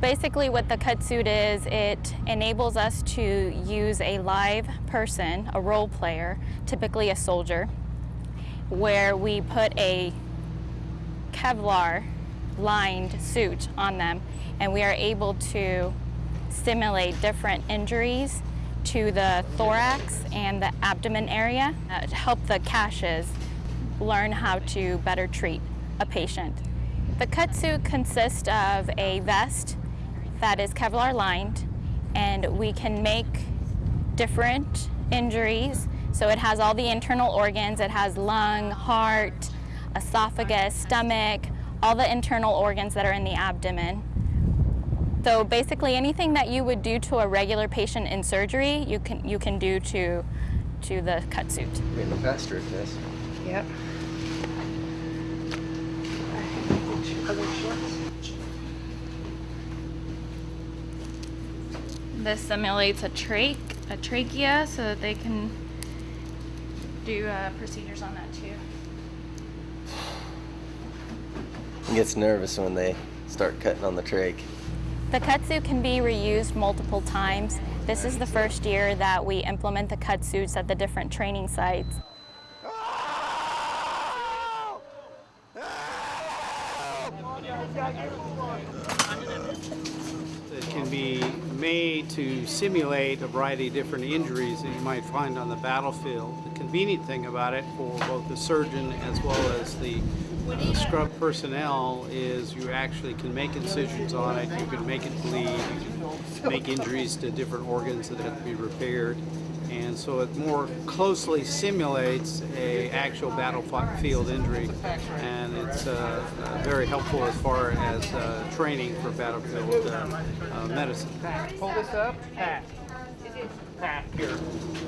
Basically what the cut suit is, it enables us to use a live person, a role player, typically a soldier, where we put a Kevlar lined suit on them and we are able to simulate different injuries to the thorax and the abdomen area uh, to help the CSHs learn how to better treat a patient. The cut suit consists of a vest that is Kevlar lined and we can make different injuries. So it has all the internal organs. It has lung, heart, esophagus, stomach, all the internal organs that are in the abdomen. So basically anything that you would do to a regular patient in surgery, you can, you can do to, to the cut suit. Getting faster at this. Yep. Other shorts? This simulates a trach, a trachea, so that they can do uh, procedures on that too. He gets nervous when they start cutting on the trach. The cut suit can be reused multiple times. This is the first year that we implement the cut at the different training sites. It can be made to simulate a variety of different injuries that you might find on the battlefield. The convenient thing about it for both the surgeon as well as the uh, scrub personnel is you actually can make incisions on it, you can make it bleed, you can make injuries to different organs that have to be repaired. And so it more closely simulates a actual battlefield injury, and it's uh, uh, very helpful as far as uh, training for battlefield uh, uh, medicine. Pull this up, pat. Pat, here.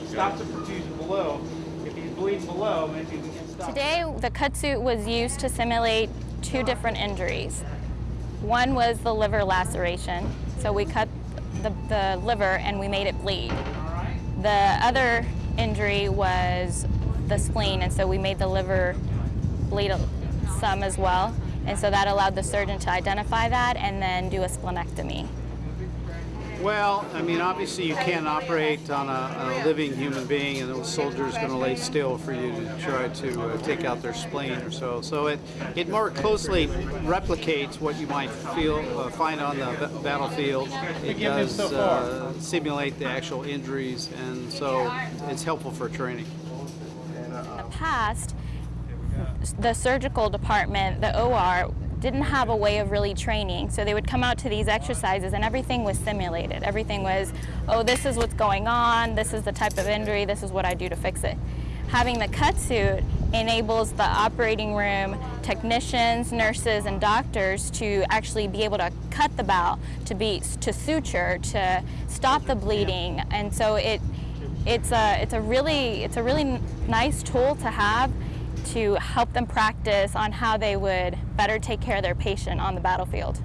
Stop the perfusion below. If he's bleeding below, maybe we can stop. Today, the cut suit was used to simulate two different injuries. One was the liver laceration, so we cut the, the liver and we made it bleed. The other injury was the spleen, and so we made the liver bleed some as well. And so that allowed the surgeon to identify that and then do a splenectomy. Well, I mean, obviously you can't operate on a, on a living human being, and the is going to lay still for you to try to uh, take out their spleen or so. So it it more closely replicates what you might feel uh, find on the battlefield. It does uh, simulate the actual injuries, and so it's helpful for training. In the past, the surgical department, the OR, didn't have a way of really training. So they would come out to these exercises and everything was simulated. Everything was, oh, this is what's going on, this is the type of injury, this is what I do to fix it. Having the cut suit enables the operating room technicians, nurses, and doctors to actually be able to cut the bowel, to be to suture, to stop the bleeding, and so it it's a it's a really it's a really nice tool to have to help them practice on how they would better take care of their patient on the battlefield.